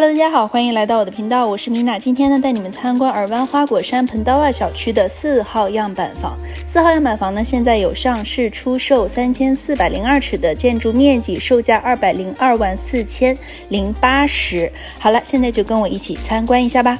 Hello，大家好，欢迎来到我的频道，我是米娜。今天呢，带你们参观尔湾花果山彭德瓦小区的四号样板房。四号样板房呢，现在有上市出售三千四百零二尺的建筑面积，售价二百零二万四千零八十。好了，现在就跟我一起参观一下吧。